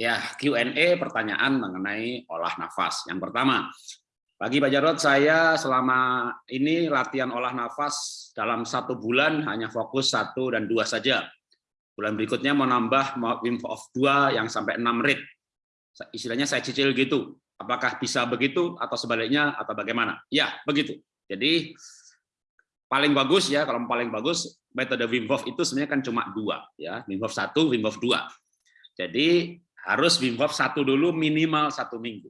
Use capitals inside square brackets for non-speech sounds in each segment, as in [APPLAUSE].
Ya, Q&A pertanyaan mengenai olah nafas. Yang pertama, bagi Pak Jarod, saya selama ini latihan olah nafas dalam satu bulan hanya fokus satu dan dua saja. Bulan berikutnya mau nambah Wim Hof 2 yang sampai 6 rit. Istilahnya saya cicil gitu. Apakah bisa begitu atau sebaliknya atau bagaimana? Ya, begitu. Jadi paling bagus ya, kalau paling bagus metode Wim Hof itu sebenarnya kan cuma dua ya, Wim Hof 1, Wim Hof 2. Jadi harus Wim Hof satu dulu minimal satu minggu,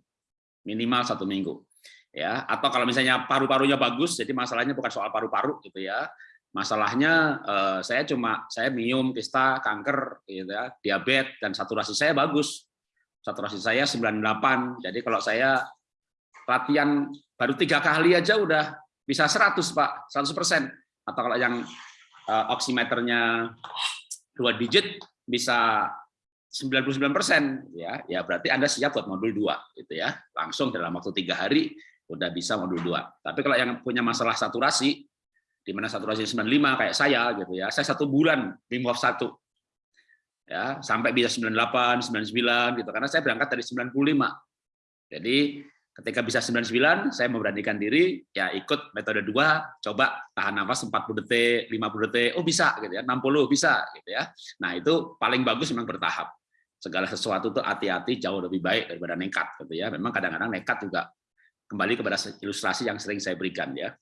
minimal satu minggu, ya. Atau kalau misalnya paru-parunya bagus, jadi masalahnya bukan soal paru-paru gitu ya. Masalahnya eh, saya cuma saya minum kista, kanker, gitu ya, diabetes dan saturasi saya bagus, saturasi saya 98. Jadi kalau saya latihan baru tiga kali aja udah bisa 100 pak, 100 persen. Atau kalau yang eh, oximeternya dua digit bisa 99 persen ya. Ya berarti anda siap buat modul 2 gitu ya. Langsung dalam waktu tiga hari udah bisa modul 2 tapi kalau yang punya masalah saturasi di mana saturasi 95 kayak saya gitu ya saya satu bulan Wim Hof 1 ya sampai bisa 98 99 gitu. Karena saya berangkat dari 95 jadi ketika bisa 99 saya memberanikan diri ya ikut metode 2 coba tahan nafas 40 detik 50 detik oh bisa gitu ya 60 bisa gitu ya. Nah itu paling bagus memang bertahap segala sesuatu itu hati-hati jauh lebih baik daripada nekat gitu ya. Memang kadang-kadang nekat juga kembali kepada ilustrasi yang sering saya berikan ya.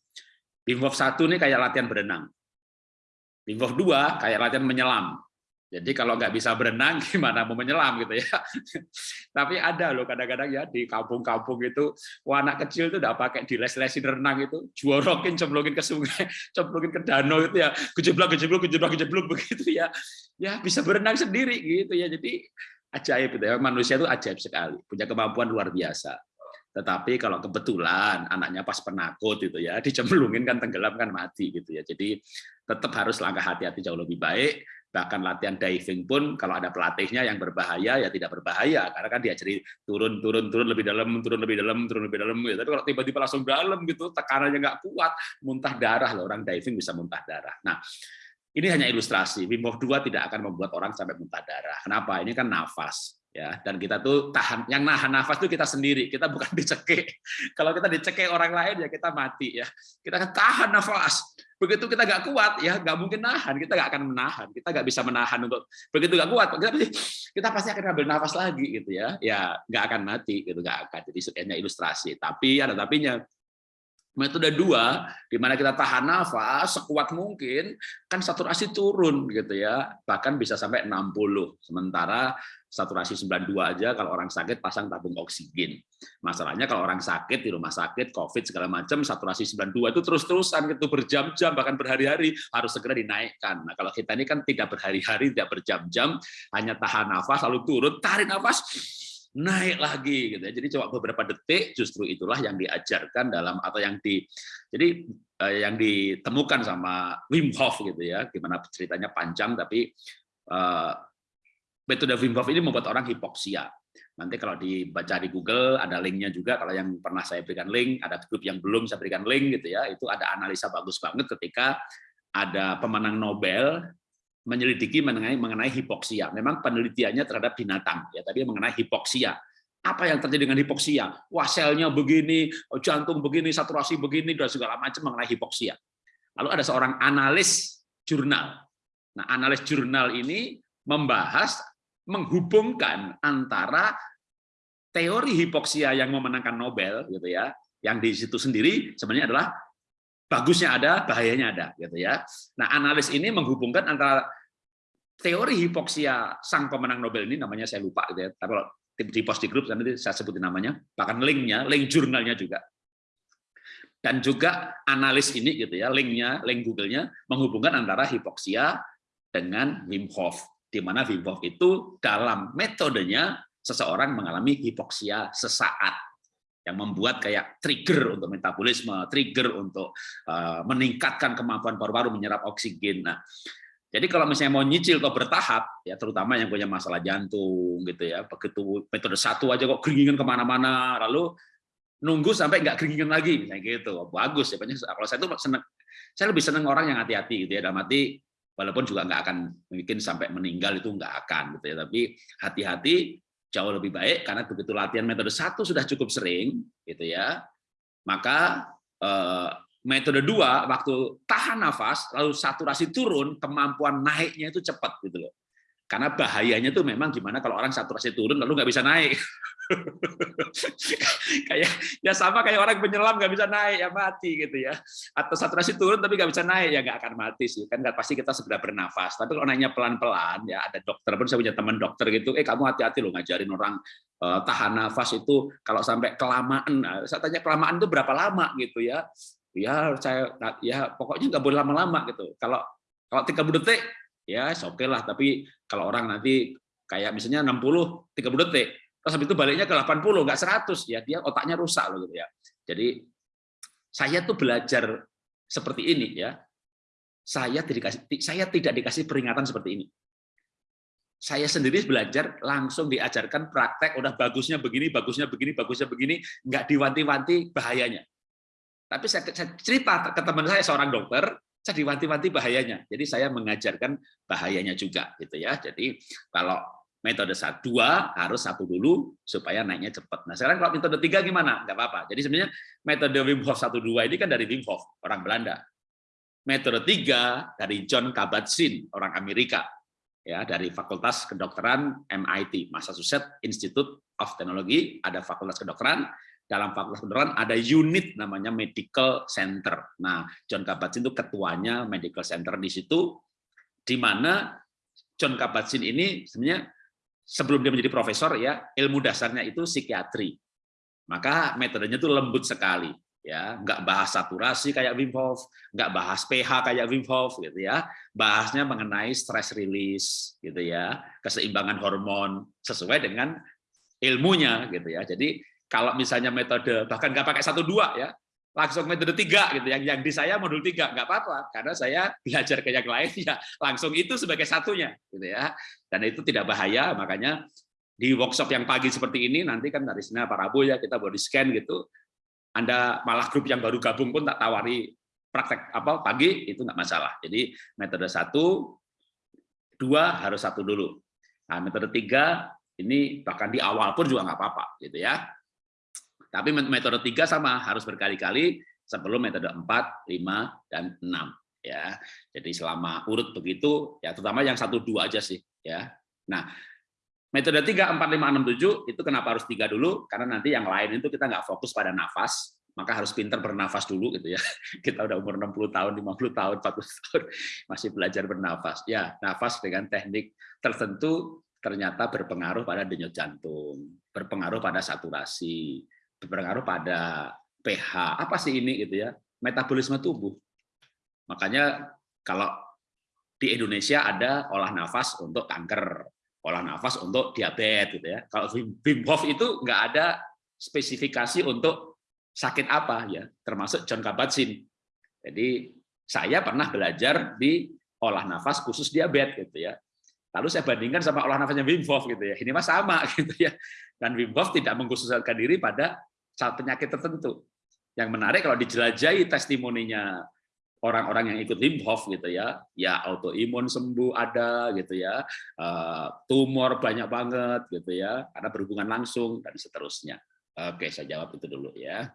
Wim Hof 1 ini kayak latihan berenang. Hof 2 kayak latihan menyelam. Jadi kalau nggak bisa berenang, [LAUGHS] gimana mau menyelam gitu ya. [LAUGHS] Tapi ada loh kadang-kadang ya di kampung-kampung itu, wah anak kecil tuh udah pakai di les-lesin renang itu, juorokin, cemplungin ke sungai, [LAUGHS] cemplungin ke danau itu ya, kejeblok, kejeblok, kejeblok, kejeblok begitu ya. Ya bisa berenang sendiri gitu ya. Jadi ajaib gitu ya. Manusia itu ajaib sekali, punya kemampuan luar biasa. Tetapi kalau kebetulan anaknya pas penakut itu ya, dicemplungin kan tenggelam kan mati gitu ya. Jadi tetap harus langkah hati-hati jauh lebih baik bahkan latihan diving pun kalau ada pelatihnya yang berbahaya ya tidak berbahaya. Karena kan diajari turun turun turun lebih dalam turun lebih dalam turun lebih dalam gitu. tapi kalau tiba-tiba langsung dalam gitu tekanannya nggak kuat muntah darah loh. Orang diving bisa muntah darah. Nah ini hanya ilustrasi. Wim Hof 2 tidak akan membuat orang sampai muntah darah. Kenapa? Ini kan nafas ya dan kita tuh tahan yang nahan nafas itu kita sendiri. Kita bukan [LAUGHS] dicekik. Kalau kita dicekik orang lain ya kita mati ya. Kita kan tahan nafas. Begitu kita nggak kuat ya nggak mungkin nahan. Kita nggak akan menahan. Kita nggak bisa menahan untuk begitu nggak kuat kita pasti kita pasti akan ambil nafas lagi gitu ya. Ya nggak akan mati gitu. Nggak akan. Jadi sekiannya ilustrasi. Tapi ada tapinya. Metode dua di mana kita tahan nafas sekuat mungkin kan saturasi turun gitu ya. Bahkan bisa sampai 60 sementara saturasi 92 aja kalau orang sakit pasang tabung oksigen. Masalahnya kalau orang sakit di rumah sakit, COVID segala macam, saturasi 92 itu terus-terusan gitu berjam-jam bahkan berhari-hari harus segera dinaikkan. Nah, kalau kita ini kan tidak berhari-hari, tidak berjam-jam, hanya tahan nafas lalu turun, tarik nafas naik lagi gitu ya. Jadi coba beberapa detik justru itulah yang diajarkan dalam atau yang di jadi eh, yang ditemukan sama Wim Hof gitu ya. Gimana ceritanya panjang tapi eh, metode Wim Hof ini membuat orang hipoksia. Nanti kalau dibaca di Google ada linknya juga. Kalau yang pernah saya berikan link, ada grup yang belum saya berikan link gitu ya. Itu ada analisa bagus banget ketika ada pemenang Nobel menyelidiki mengenai mengenai hipoksia. Memang penelitiannya terhadap binatang ya, tapi mengenai hipoksia. Apa yang terjadi dengan hipoksia? Wah, selnya begini, jantung begini, saturasi begini dan segala macam mengenai hipoksia. Lalu ada seorang analis jurnal. Nah, analis jurnal ini membahas menghubungkan antara teori hipoksia yang memenangkan Nobel gitu ya, yang di situ sendiri sebenarnya adalah bagusnya ada, bahayanya ada gitu ya. Nah, analis ini menghubungkan antara teori hipoksia sang pemenang Nobel ini namanya saya lupa gitu ya. Tapi kalau di post di grup nanti saya sebutin namanya, bahkan linknya, link jurnalnya juga. Dan juga analis ini gitu ya, linknya, link Google-nya menghubungkan antara hipoksia dengan Wim Hof di mana Wim itu dalam metodenya seseorang mengalami hipoksia sesaat yang membuat kayak trigger untuk metabolisme, trigger untuk uh, meningkatkan kemampuan paru-paru menyerap oksigen. Nah, jadi kalau misalnya mau nyicil atau bertahap, ya terutama yang punya masalah jantung gitu ya, begitu metode satu aja kok keringinan ke mana-mana, lalu nunggu sampai nggak keringinan lagi, misalnya gitu, bagus ya. Kalau saya tuh seneng, saya lebih seneng orang yang hati-hati gitu ya, dalam arti walaupun juga nggak akan mungkin sampai meninggal itu nggak akan gitu ya tapi hati-hati jauh lebih baik karena begitu latihan metode satu sudah cukup sering, gitu ya. Maka eh, metode dua waktu tahan nafas lalu saturasi turun, kemampuan naiknya itu cepat gitu loh. Karena bahayanya tuh memang gimana kalau orang saturasi turun lalu nggak bisa naik. [LAUGHS] [LAUGHS] kayak ya sama kayak orang penyelam nggak bisa naik ya mati gitu ya. Atau saturasi turun tapi nggak bisa naik ya nggak akan mati sih. Kan nggak pasti kita segera bernafas. Tapi kalau naiknya pelan-pelan ya ada dokter pun saya punya teman dokter gitu. Eh kamu hati-hati loh ngajarin orang uh, tahan nafas itu kalau sampai kelamaan. Nah, saya tanya kelamaan itu berapa lama gitu ya. Ya saya ya pokoknya nggak boleh lama-lama gitu. Kalau kalau 30 detik ya oke okay lah tapi kalau orang nanti kayak misalnya 60 30 detik terus habis itu baliknya ke 80 nggak 100 ya dia otaknya rusak loh gitu ya. Jadi saya tuh belajar seperti ini ya. Saya tidak dikasih saya tidak dikasih peringatan seperti ini. Saya sendiri belajar langsung diajarkan praktek udah bagusnya begini bagusnya begini bagusnya begini nggak diwanti-wanti bahayanya. Tapi saya, saya cerita ke teman saya seorang dokter saya diwanti-wanti bahayanya. Jadi saya mengajarkan bahayanya juga gitu ya. Jadi kalau metode satu dua harus satu dulu supaya naiknya cepat. Nah sekarang kalau metode tiga gimana? Enggak apa-apa. Jadi sebenarnya metode Wim Hof satu dua ini kan dari Wim Hof orang Belanda. Metode tiga dari John Kabat-Zinn orang Amerika ya dari Fakultas Kedokteran MIT Massachusetts Institute of Technology ada Fakultas Kedokteran dalam fakultas kedokteran ada unit namanya medical center. Nah, John Kabat-Zinn itu ketuanya medical center di situ, di mana John Kabat-Zinn ini sebenarnya sebelum dia menjadi profesor ya ilmu dasarnya itu psikiatri. Maka metodenya itu lembut sekali ya nggak bahas saturasi kayak Wim Hof, nggak bahas pH kayak Wim Hof gitu ya, bahasnya mengenai stress release gitu ya, keseimbangan hormon sesuai dengan ilmunya gitu ya. Jadi kalau misalnya metode bahkan nggak pakai satu dua ya, langsung metode tiga gitu. Yang yang di saya modul tiga nggak apa-apa. Karena saya belajar ke yang lain [LAUGHS] ya langsung itu sebagai satunya gitu ya. Dan itu tidak bahaya makanya di workshop yang pagi seperti ini nanti kan dari sini Pak Rabu ya kita body scan gitu. Anda malah grup yang baru gabung pun tak tawari praktek apa pagi itu nggak masalah. Jadi metode satu dua harus satu dulu. Nah metode tiga ini bahkan di awal pun juga nggak apa-apa gitu ya tapi metode tiga sama harus berkali-kali sebelum metode 4, 5, dan 6 ya. Jadi selama urut begitu ya terutama yang satu dua aja sih ya. Nah, metode 3, 4, 5, 6, 7 itu kenapa harus tiga dulu? Karena nanti yang lain itu kita nggak fokus pada nafas, maka harus pintar bernafas dulu gitu ya. [LAUGHS] Kita udah umur 60 tahun, 50 tahun, 40 tahun [LAUGHS] masih belajar bernafas. Ya, nafas dengan teknik tertentu ternyata berpengaruh pada denyut jantung, berpengaruh pada saturasi, berpengaruh pada pH. Apa sih ini gitu ya? Metabolisme tubuh. Makanya kalau di Indonesia ada olah nafas untuk kanker, olah nafas untuk diabetes gitu ya. Kalau Wim Hof itu nggak ada spesifikasi untuk sakit apa ya, termasuk John Kabat-Zinn. Jadi saya pernah belajar di olah nafas khusus diabetes gitu ya. Lalu saya bandingkan sama olah nafasnya Wim Hof gitu ya. Ini mah sama [LAUGHS] gitu ya. Dan Wim Hof tidak mengkhususkan diri pada penyakit tertentu. Yang menarik kalau dijelajahi testimoninya orang-orang yang ikut Wim Hof gitu ya, ya autoimun sembuh ada gitu ya, eh, tumor banyak banget gitu ya, karena berhubungan langsung dan seterusnya. Oke, saya jawab itu dulu ya.